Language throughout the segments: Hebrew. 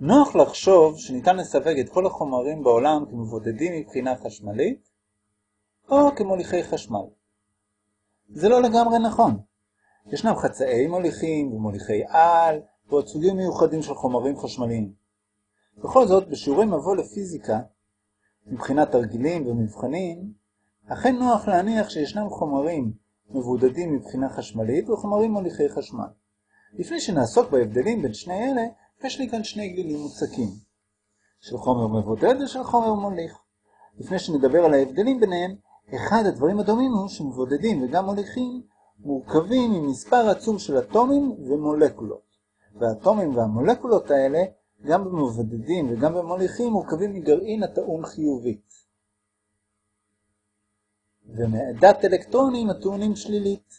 נוח לחשוב שניתן לסווג את כל החומרים בעולם כמבודדים מבחינה חשמלית, או כמוליכי חשמל. זה לא לגמרי נכון. ישנם חצאי מוליכים ומוליכי על, ועוד סוגים מיוחדים של חומרים חשמליים. בכל זאת, בשיעורי מבוא לפיזיקה, מבחינת תרגילים ומבחנים, אכן נוח להניח שישנם חומרים מבודדים מבחינה חשמלית וחומרים מוליכי חשמל. לפני שנעסוק בהבדלים בין שני אלה, יש לי כאן שני גלילים מוצקים, של חומר מבודד ושל חומר מוליך. לפני שנדבר על ההבדלים ביניהם, אחד הדברים הדומים הוא שמבודדים וגם מוליכים מורכבים ממספר עצום של אטומים ומולקולות. והאטומים והמולקולות האלה, גם במבודדים וגם במוליכים, מורכבים מגרעין הטעון חיובית. ומעדת אלקטרונים הטעונים שלילית,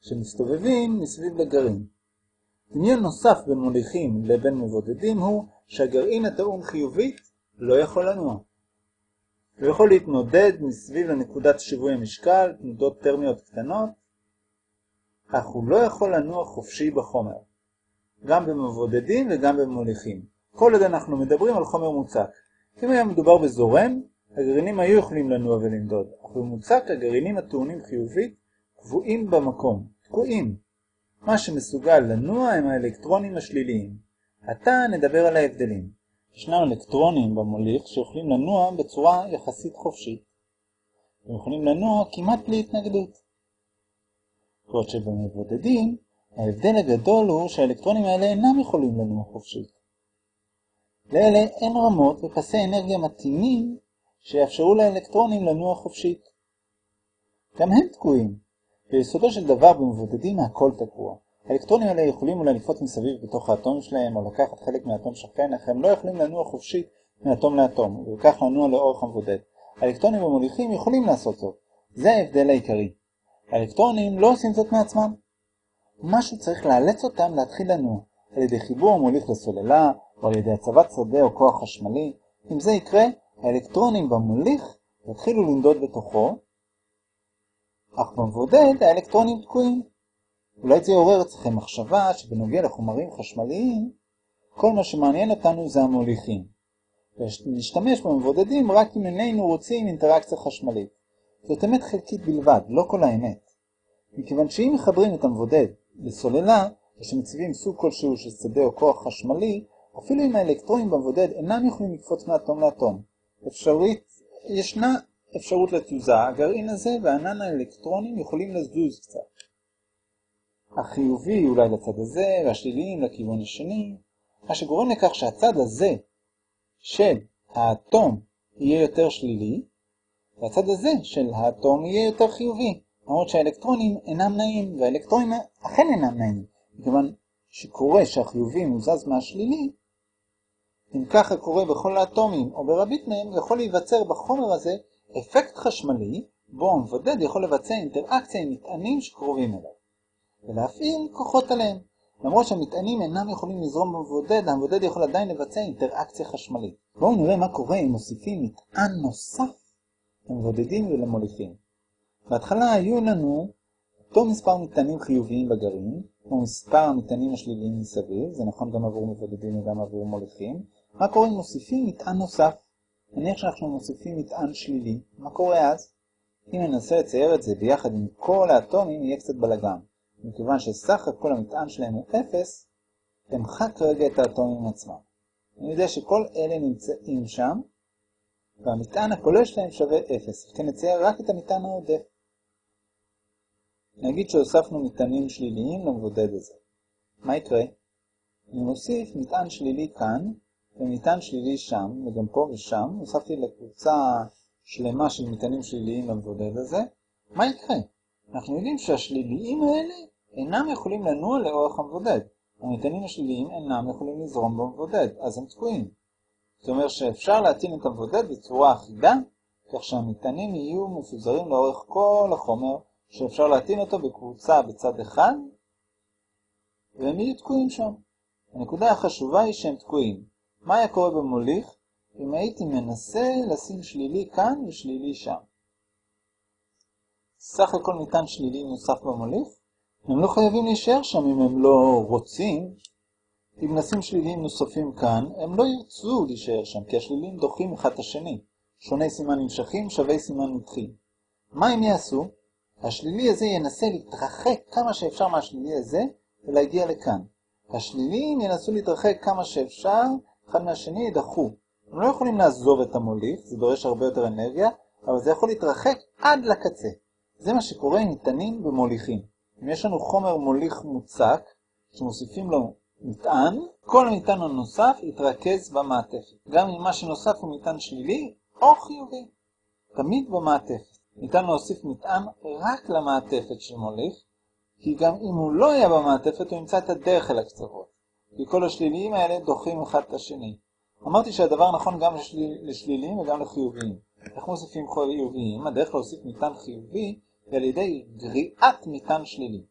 שמסתובבים מסביב לגרעין. דמיון נוסף בין מוליכים לבין מבודדים הוא שהגרעין הטעון חיובית לא יכול לנוע. הוא יכול להתנודד מסביב לנקודת שיווי המשקל, תנודות טרמיות קטנות, אך הוא לא יכול לנוע חופשי בחומר, גם במבודדים וגם במוליכים. כל עוד אנחנו מדברים על חומר מוצק. אם היה מדובר בזורם, הגרעינים היו יכולים לנוע ולנדוד, אך במוצק הגרעינים הטעונים חיובית קבועים במקום, תקועים. מה שמסוגל לנוע הם האלקטרונים השליליים. עתה נדבר על ההבדלים. ישנם אלקטרונים במוליך שיכולים לנוע בצורה יחסית חופשית. הם יכולים לנוע כמעט בלי התנגדות. בעוד שבמבודדים, ההבדל הגדול הוא שהאלקטרונים האלה אינם יכולים לנוע חופשית. לאלה אין רמות ופסי אנרגיה מתאימים שיאפשרו לאלקטרונים לנוע חופשית. גם הם תקועים. ביסודו של דבר במבודדים הכל תקוע. האלקטרונים האלה יכולים אולי לקפוץ מסביב בתוך האטום שלהם או לקחת חלק מהאטום שכן, אך הם לא יכולים לנוע חופשית מאטום לאטום, וכך לנוע לאורך המבודד. האלקטרונים המוליכים יכולים לעשות זאת. זה ההבדל העיקרי. האלקטרונים לא עושים זאת מעצמם. משהו צריך לאלץ אותם להתחיל לנוע, על ידי חיבור המוליך לסוללה, או על ידי הצבת שדה או כוח חשמלי. אם זה יקרה, האלקטרונים במוליך יתחילו לנדוד בתוכו, אך במבודד האלקטרונים תקועים. אולי זה יעורר אצלכם מחשבה שבנוגע לחומרים חשמליים, כל מה שמעניין אותנו זה המוליכים. ונשתמש במבודדים רק אם איננו רוצים אינטראקציה חשמלית. זאת אמת חלקית בלבד, לא כל האמת. מכיוון שאם מחברים את המבודד לסוללה, ושמציבים סוג כלשהו של שדה או כוח חשמלי, אפילו אם האלקטרונים במבודד אינם יכולים לקפוץ מאטום לאטום. אפשרית, ישנה אפשרות לתזוזה, הגרעין הזה וענן האלקטרונים יכולים לזוז קצת. החיובי אולי לצד הזה, והשליליים לכיוון השני, מה שגורם לכך שהצד הזה של האטום יהיה יותר שלילי, והצד הזה של האטום יהיה יותר חיובי, למרות שהאלקטרונים אינם נעים, והאלקטרונים אכן אינם נעים, מכיוון שקורה שהחיובי מוזז מהשלילי, אם ככה קורה בכל האטומים או ברבית מהם, יכול להיווצר בחומר הזה אפקט חשמלי, בו המבודד יכול לבצע אינטראקציה עם מטענים שקרובים אליו. ולהפעיל כוחות עליהם. למרות שהמטענים אינם יכולים לזרום במבודד, המבודד יכול עדיין לבצע אינטראקציה חשמלית. בואו נראה מה קורה אם מוסיפים מטען נוסף למבודדים ולמוליכים. בהתחלה היו לנו אותו מספר מטענים חיוביים בגרעין, כמו מספר המטענים השליליים מסביב, זה נכון גם עבור מבודדים וגם עבור מוליכים. מה קורה אם מוסיפים מטען נוסף? נניח שאנחנו מוסיפים מטען שלילי, מה קורה אז? אם ננסה לצייר את זה ביחד עם כל האטומים, יהיה קצת בלגן. מכיוון שסך הכל המטען שלהם הוא 0, אמחק רגע את האטומים עצמם. אני יודע שכל אלה נמצאים שם, והמטען הכולל שלהם שווה 0, וכן נצייר רק את המטען העודף. נגיד שהוספנו מטענים שליליים למבודד הזה. מה יקרה? אני מוסיף מטען שלילי כאן, ומטען שלילי שם, וגם פה ושם, הוספתי לקבוצה שלמה של מטענים שליליים למבודד הזה. מה יקרה? אנחנו יודעים שהשליליים האלה אינם יכולים לנוע לאורך המבודד. המטענים השליליים אינם יכולים לזרום במבודד, אז הם תקועים. זאת אומרת שאפשר להטעין את המבודד בצורה אחידה, כך שהמטענים יהיו מפוזרים לאורך כל החומר, שאפשר להטעין אותו בקבוצה בצד אחד, והם יהיו תקועים שם. הנקודה החשובה היא שהם תקועים. מה היה קורה במוליך אם הייתי מנסה לשים שלילי כאן ושלילי שם? סך הכל מטען שלילי נוסף במוליך, הם לא חייבים להישאר שם אם הם לא רוצים. אם נשים שליליים נוספים כאן, הם לא ירצו להישאר שם, כי השליליים דוחים אחד את השני. שוני סימן נמשכים, שווי סימן נדחים. מה הם יעשו? השלילי הזה ינסה להתרחק כמה שאפשר מהשלילי הזה ולהגיע לכאן. השליליים ינסו להתרחק כמה שאפשר, אחד מהשני ידחו. הם לא יכולים לעזוב את המוליך, זה דורש הרבה יותר אנרגיה, אבל זה יכול להתרחק עד לקצה. זה מה שקורה עם ניתנים במוליכים. אם יש לנו חומר מוליך מוצק, שמוסיפים לו מטען, כל המטען הנוסף יתרכז במעטפת. גם אם מה שנוסף הוא מטען שלילי או חיובי. תמיד במעטפת. ניתן להוסיף מטען רק למעטפת של מוליך, כי גם אם הוא לא היה במעטפת הוא ימצא את הדרך אל הקצוות. כי כל השליליים האלה דוחים אחד את השני. אמרתי שהדבר נכון גם לשליל, לשליליים וגם לחיוביים. איך מוסיפים חיוביים? הדרך להוסיף מטען חיובי היא על ידי גריעת מטען שלילי.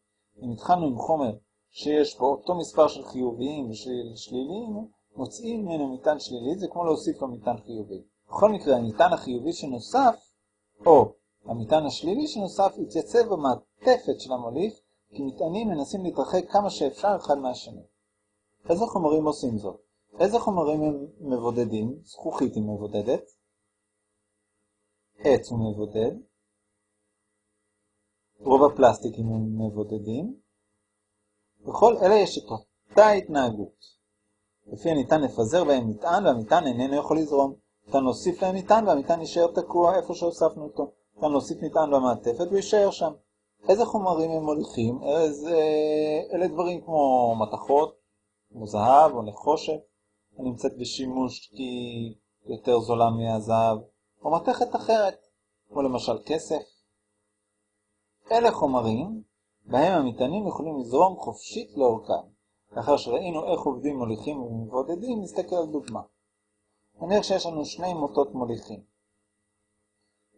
אם התחלנו עם חומר שיש בו אותו מספר של חיוביים ושל שליליים, מוצאים ממנו מטען שלילי, זה כמו להוסיף לו מטען חיובי. בכל מקרה, המטען החיובי שנוסף, או המטען השלילי שנוסף, יתייצב במעטפת של המוליך, כי מטענים מנסים להתרחק כמה שאפשר אחד מהשני. איזה חומרים עושים זאת? איזה חומרים הם מבודדים? זכוכית היא מבודדת, עץ הוא מבודד, רוב הפלסטיקים הם מבודדים, בכל אלה יש את אותה התנהגות. לפי הניתן לפזר בהם מטען והמטען איננו יכול לזרום. ניתן להוסיף להם מטען והמטען יישאר תקוע איפה שהוספנו אותו. ניתן להוסיף מטען במעטפת ויישאר שם. איזה חומרים הם מוליכים? איזה... אלה דברים כמו מתכות, כמו זהב או נחושת, הנמצאת בשימוש כי יותר זולה מהזהב, או מתכת אחרת, כמו למשל כסף. אלה חומרים בהם המטענים יכולים לזרום חופשית לאורכם. לאחר שראינו איך עובדים מוליכים ומבודדים, נסתכל על דוגמה. נניח שיש לנו שני מוטות מוליכים.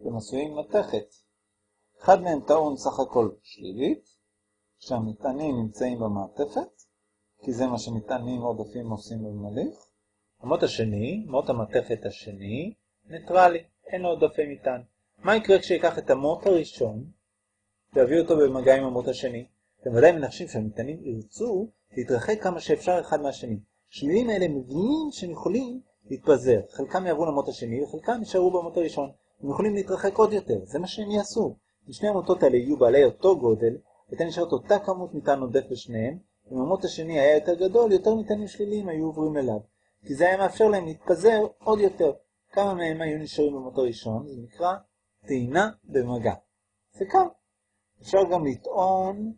הם עשויים מתכת. אחד מהם טעון סך הכל שלילית, כשהמטענים נמצאים במעטפת, כי זה מה שמטענים עודפים עושים במוליך. המוט השני, מוט המתכת השני, ניטרלי, אין לו עודפי מטען. מה יקרה כשיקח את המוט הראשון, ויביא אותו במגע עם המוט השני? אתם ודאי מנחשים שהמטענים ירצו להתרחק כמה שאפשר אחד מהשני. השליליים האלה מבינים שהם יכולים להתפזר. חלקם יעברו למוט השני וחלקם יישארו במוט הראשון. הם יכולים להתרחק עוד יותר, זה מה שהם יעשו. אם שני המוטות האלה יהיו בעלי אותו גודל, הייתה נשארת אותה כמות מטען עודף בשניהם, אם המוט השני היה יותר גדול, יותר מטענים שליליים היו עוברים אליו. כי זה היה מאפשר להם להתפזר עוד יותר. כמה מהם היו נשארים במוט הראשון, זה נקרא טעינה במגע. זה קל. אפשר גם לטעון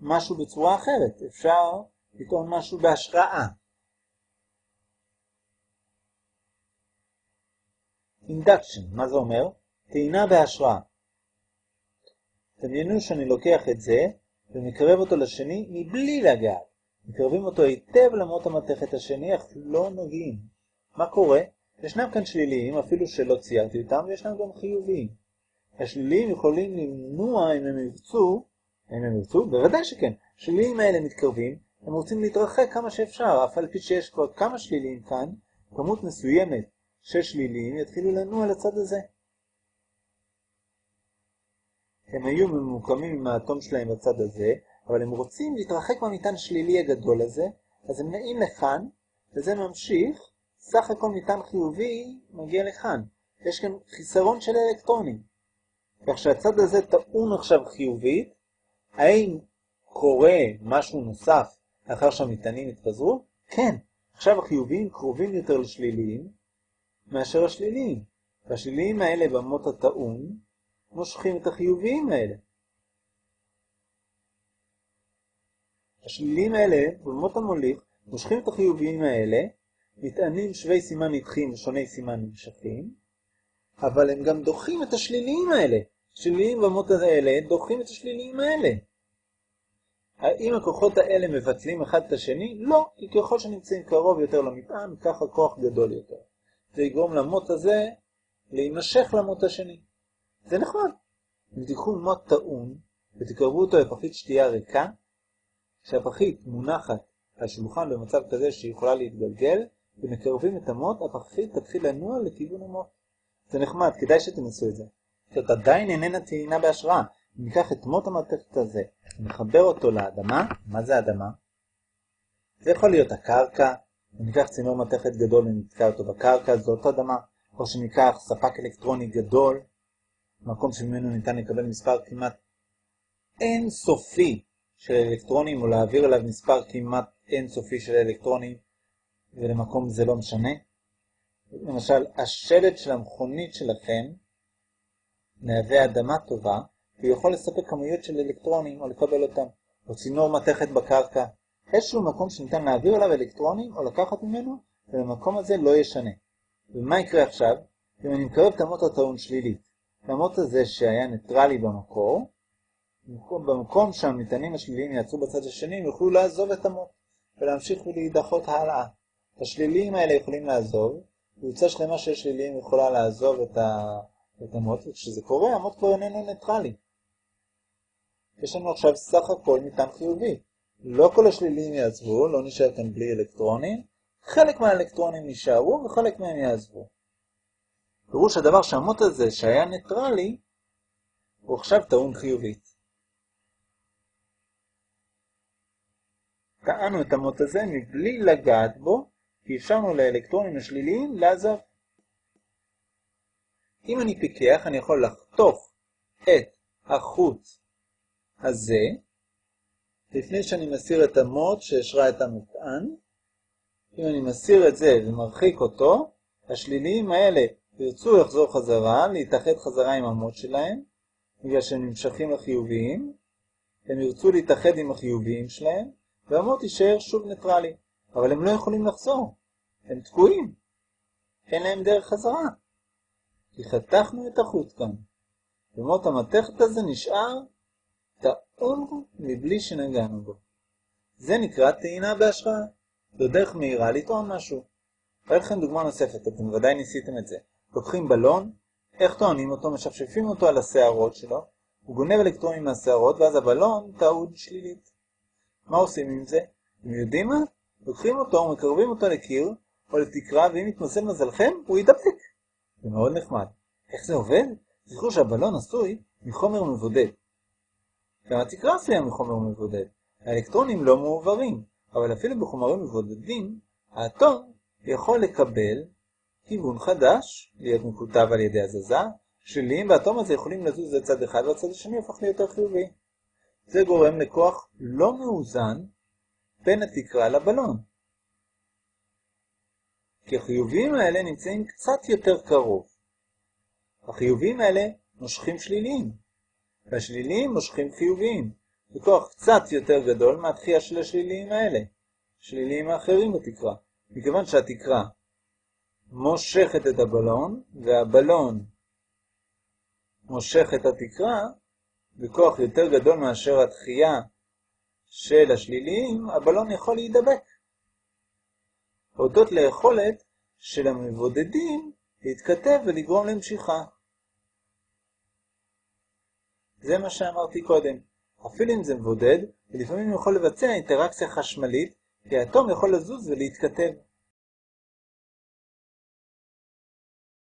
משהו בצורה אחרת, אפשר לטעון משהו בהשראה. אינדקשן, מה זה אומר? טעינה בהשראה. דמיינו שאני לוקח את זה ומקרב אותו לשני מבלי לגעת. מקרבים אותו היטב למרות המתכת השני, אך לא נוגעים. מה קורה? ישנם כאן שליליים, אפילו שלא ציירתי אותם, וישנם גם חיוביים. השליליים יכולים למנוע, אם הם ירצו, אם הם ירצו, בוודאי שכן. השליליים האלה מתקרבים, הם רוצים להתרחק כמה שאפשר, אף על פי שיש כבר כמה שליליים כאן, כמות מסוימת של שליליים יתחילו לנוע לצד הזה. הם היו ממוקמים עם האטום שלהם בצד הזה, אבל הם רוצים להתרחק מהמטען השלילי הגדול הזה, אז הם נעים לכאן, וזה ממשיך, סך הכל מטען חיובי מגיע לכאן. יש כאן חיסרון של אלקטרונים. כך שהצד הזה טעון עכשיו חיובית, האם קורה משהו נוסף לאחר שהמטענים התפזרו? כן, עכשיו החיוביים קרובים יותר לשליליים מאשר השליליים, והשליליים האלה במות הטעון מושכים את החיוביים האלה. השליליים האלה במות המוליך מושכים את החיוביים האלה, מטענים שווי סימן נדחים ושוני סימן נמשכים, אבל הם גם דוחים את השליליים האלה. השליליים במות האלה דוחים את השליליים האלה. האם הכוחות האלה מבטלים אחד את השני? לא, כי ככל שנמצאים קרוב יותר למטען, כך הכוח גדול יותר. זה יגרום למוט הזה להימשך למוט השני. זה נכון. אם תיקחו מוט טעון ותקרבו אותו לפחית שתייה ריקה, כשהפחית מונחת על שולחן במצב כזה שהיא יכולה להתגלגל, ומקרבים את המוט, הפחית תתחיל לנוע לכיוון המוט. זה נחמד, כדאי שתנסו את זה. זאת עדיין איננה טעינה בהשראה. ניקח את מוט המעטפת הזה, נחבר אותו לאדמה, מה זה אדמה? זה יכול להיות הקרקע, ניקח צינור מתכת גדול ונתקע אותו בקרקע, זו אותו אדמה, או שניקח ספק אלקטרוני גדול, מקום שממנו ניתן לקבל מספר כמעט אינסופי של אלקטרונים, או להעביר אליו מספר כמעט אינסופי של אלקטרונים, ולמקום זה לא משנה. למשל, השלט של המכונית שלכם מהווה אדמה טובה, והוא יכול לספק כמויות של אלקטרונים או לקבל אותם, או צינור מתכת בקרקע. איזשהו מקום שניתן להעביר אליו אלקטרונים או לקחת ממנו, ולמקום הזה לא ישנה. ומה יקרה עכשיו? אם אני מקרב את המוט הטעון שלילית, למוט הזה שהיה ניטרלי במקור, במקום שהמטענים השליליים יעצרו בצד השני, הם יוכלו לעזוב את המוט ולהמשיך ולהידחות הלאה. השליליים האלה יכולים לעזוב, קבוצה שלמה של שליליים יכולה לעזוב את, ה... את המוט, וכשזה קורה, המוט כבר איננו ניטרלי. יש לנו עכשיו סך הכל מטען חיובי. לא כל השליליים יעזבו, לא נשאר כאן בלי אלקטרונים, חלק מהאלקטרונים נשארו וחלק מהם יעזבו. פירוש הדבר שהמוט הזה שהיה ניטרלי, הוא עכשיו טעון חיובית. טענו את המוט הזה מבלי לגעת בו, כי אפשרנו לאלקטרונים השליליים לעזוב. אם אני פיקח, אני יכול לחתוך את החוט הזה, לפני שאני מסיר את המוט שהשרה את המטען. אם אני מסיר את זה ומרחיק אותו, השליליים האלה ירצו לחזור חזרה, להתאחד חזרה עם המוט שלהם, בגלל שהם נמשכים לחיוביים, הם ירצו להתאחד עם החיוביים שלהם, והמוט יישאר שוב ניטרלי. אבל הם לא יכולים לחזור, הם תקועים, אין להם דרך חזרה. כי חתכנו את החוט כאן, ומוט המתכת הזה נשאר טעון מבלי שנגענו בו. זה נקרא טעינה בהשראה. זו דרך מהירה לטעון משהו. אראה לכם דוגמה נוספת, אתם ודאי ניסיתם את זה. לוקחים בלון, איך טוענים אותו? משפשפים אותו על השערות שלו, הוא גונב אלקטרונים מהשערות, ואז הבלון טעוד שלילית. מה עושים עם זה? אתם יודעים מה? לוקחים אותו ומקרבים אותו לקיר או לתקרה, ואם יתמזל מזלכם, הוא יידבק. זה מאוד נחמד. איך זה עובד? זכרו שהבלון עשוי מחומר מבודד. גם התקרה עשויה מחומר מבודד. האלקטרונים לא מעוברים, אבל אפילו בחומרים מבודדים, האטום יכול לקבל כיוון חדש, להיות מקוטב על ידי הזזה, שליליים והאטום הזה יכולים לזוז לצד אחד והצד השני הופך להיות יותר חיובי. זה גורם לכוח לא מאוזן בין התקרה לבלון. כי החיוביים האלה נמצאים קצת יותר קרוב. החיוביים האלה מושכים שליליים, והשליליים מושכים חיוביים. זה כוח קצת יותר גדול מהתחייה של השליליים האלה, שליליים האחרים בתקרה. מכיוון שהתקרה מושכת את הבלון, והבלון מושך את התקרה, בכוח יותר גדול מאשר התחייה של השליליים, הבלון יכול להידבק. הודות ליכולת של המבודדים להתכתב ולגרום למשיכה. זה מה שאמרתי קודם. אפילו אם זה מבודד, ולפעמים יכול לבצע אינטראקציה חשמלית, כי האטום יכול לזוז ולהתכתב.